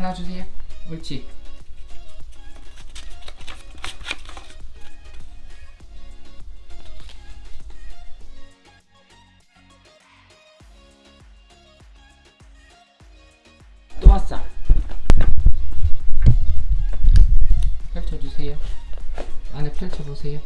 하나 주세요. 옳지. 또 왔어. 펼쳐주세요. 안에 펼쳐보세요.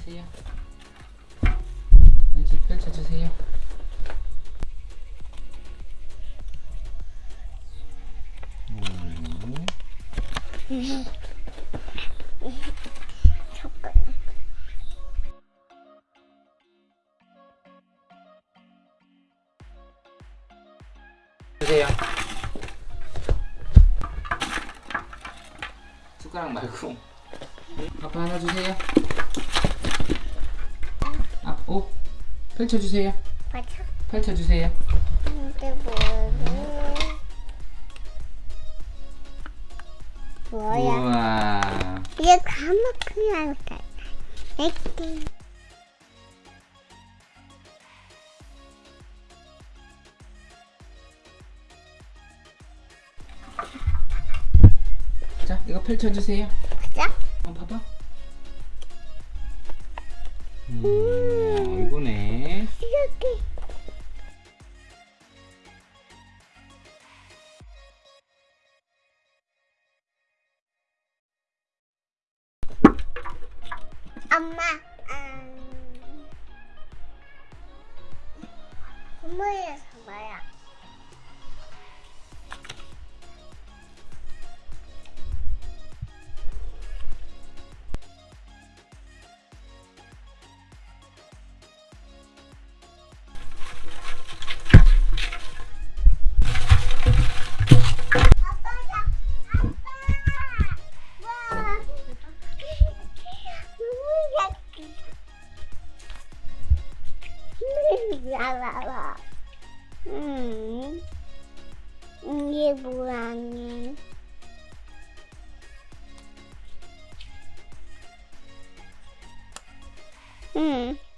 꺼내주세요. 이제 펼쳐주세요. 음. 젓가락. 주세요. 숟가락 말고. 아빠 하나 주세요. 아, 오. 펼쳐주세요. 맞아. 펼쳐주세요. 근데 뭐야? 뭐야? 우와. 이게 까맣게 할까? 액팅. 자, 이거 펼쳐주세요. 음, 이거네. 이렇게. 엄마, 음, 선물에서 뭐야? zalała. Mm. Nie buranie. hmm.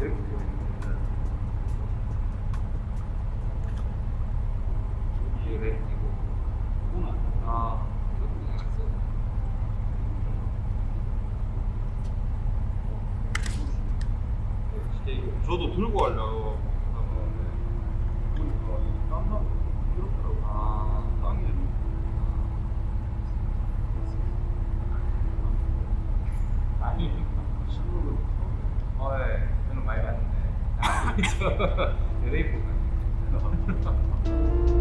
이렇게 구나 아 저도 들고 가려고 ja ripuga